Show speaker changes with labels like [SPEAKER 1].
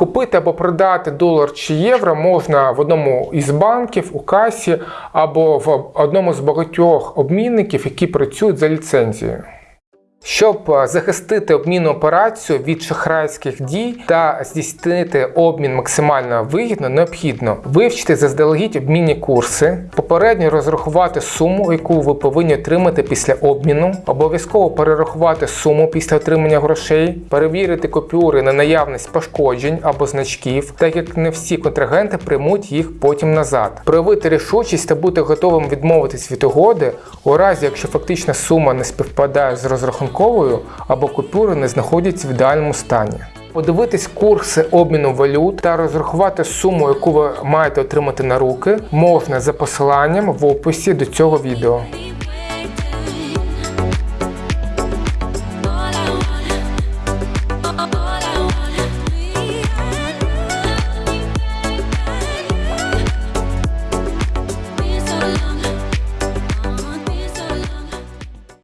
[SPEAKER 1] Купити або продати долар чи євро можна в одному із банків, у касі або в одному з багатьох обмінників, які працюють за ліцензією. Щоб е, захистити обмінну операцію від шахрайських дій та здійснити обмін максимально вигідно, необхідно вивчити заздалегідь обмінні курси, попередньо розрахувати суму, яку ви повинні отримати після обміну, обов'язково перерахувати суму після отримання грошей, перевірити купюри на наявність пошкоджень або значків, так як не всі контрагенти приймуть їх потім назад. Проявити рішучість та бути готовим відмовитись від угоди у разі, якщо фактична сума не співпадає з розрахунковою або купюри не знаходяться в ідеальному стані. Подивитись курси обміну валют та розрахувати суму, яку ви маєте отримати на руки, можна за посиланням в описі до цього відео.